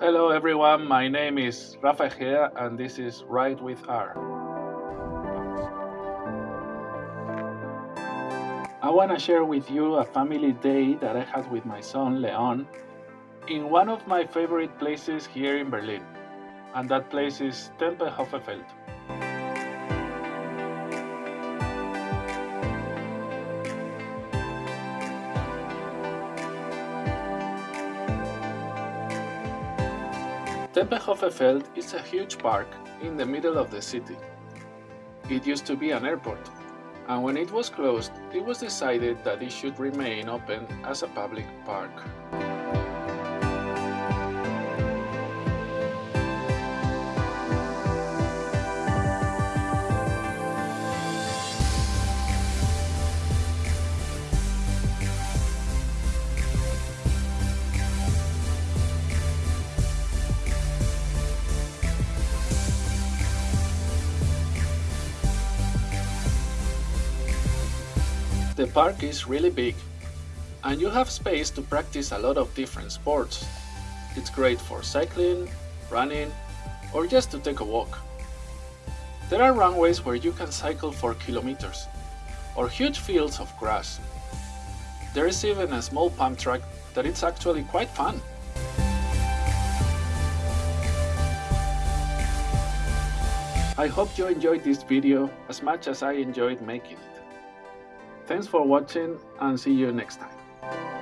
Hello everyone, my name is Rafa and this is Ride with R. I want to share with you a family day that I had with my son Leon in one of my favorite places here in Berlin, and that place is Tempelhofer Feld. Tempelhofer Feld is a huge park in the middle of the city. It used to be an airport, and when it was closed, it was decided that it should remain open as a public park. The park is really big and you have space to practice a lot of different sports. It's great for cycling, running, or just to take a walk. There are runways where you can cycle for kilometers, or huge fields of grass. There is even a small pump track that is actually quite fun. I hope you enjoyed this video as much as I enjoyed making it. Thanks for watching and see you next time.